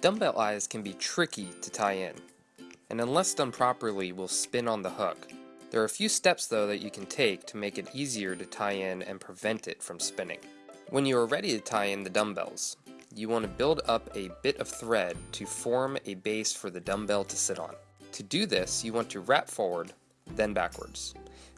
Dumbbell eyes can be tricky to tie in, and unless done properly will spin on the hook. There are a few steps though that you can take to make it easier to tie in and prevent it from spinning. When you are ready to tie in the dumbbells, you want to build up a bit of thread to form a base for the dumbbell to sit on. To do this, you want to wrap forward, then backwards.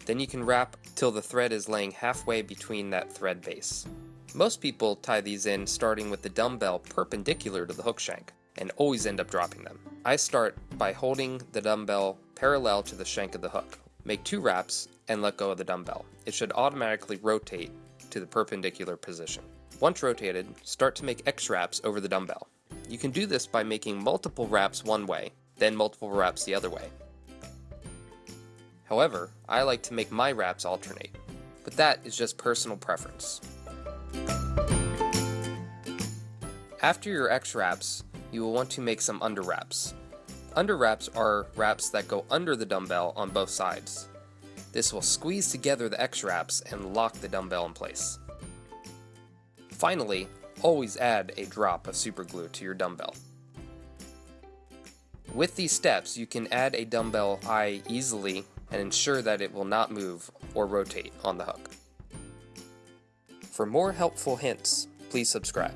Then you can wrap till the thread is laying halfway between that thread base. Most people tie these in starting with the dumbbell perpendicular to the hook shank and always end up dropping them. I start by holding the dumbbell parallel to the shank of the hook. Make two wraps and let go of the dumbbell. It should automatically rotate to the perpendicular position. Once rotated, start to make X wraps over the dumbbell. You can do this by making multiple wraps one way, then multiple wraps the other way. However, I like to make my wraps alternate, but that is just personal preference. After your X wraps, you will want to make some under wraps. Under wraps are wraps that go under the dumbbell on both sides. This will squeeze together the X wraps and lock the dumbbell in place. Finally, always add a drop of superglue to your dumbbell. With these steps, you can add a dumbbell eye easily and ensure that it will not move or rotate on the hook. For more helpful hints, please subscribe.